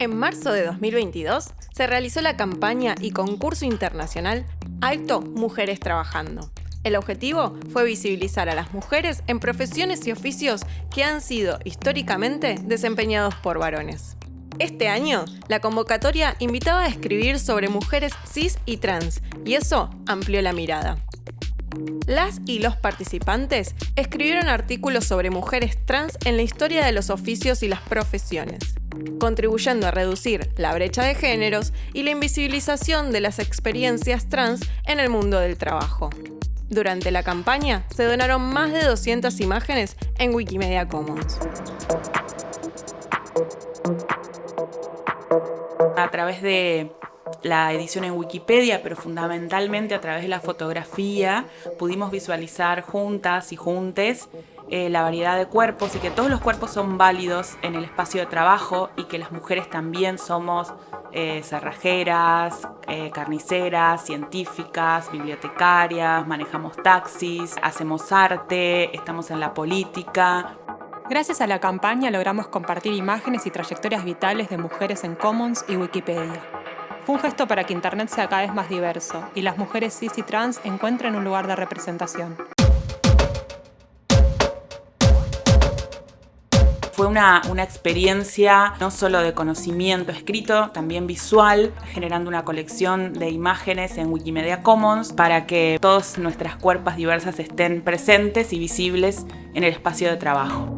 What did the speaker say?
En marzo de 2022 se realizó la campaña y concurso internacional Alto Mujeres Trabajando. El objetivo fue visibilizar a las mujeres en profesiones y oficios que han sido históricamente desempeñados por varones. Este año, la convocatoria invitaba a escribir sobre mujeres cis y trans, y eso amplió la mirada. Las y los participantes escribieron artículos sobre mujeres trans en la historia de los oficios y las profesiones, contribuyendo a reducir la brecha de géneros y la invisibilización de las experiencias trans en el mundo del trabajo. Durante la campaña se donaron más de 200 imágenes en Wikimedia Commons. A través de la edición en Wikipedia, pero fundamentalmente a través de la fotografía pudimos visualizar juntas y juntes eh, la variedad de cuerpos y que todos los cuerpos son válidos en el espacio de trabajo y que las mujeres también somos eh, cerrajeras, eh, carniceras, científicas, bibliotecarias, manejamos taxis, hacemos arte, estamos en la política. Gracias a la campaña logramos compartir imágenes y trayectorias vitales de mujeres en Commons y Wikipedia. Fue un gesto para que Internet sea cada vez más diverso y las mujeres cis y trans encuentren un lugar de representación. Fue una, una, experiencia no solo de conocimiento escrito, también visual, generando una colección de imágenes en Wikimedia Commons para que todas nuestras cuerpos diversas estén presentes y visibles en el espacio de trabajo.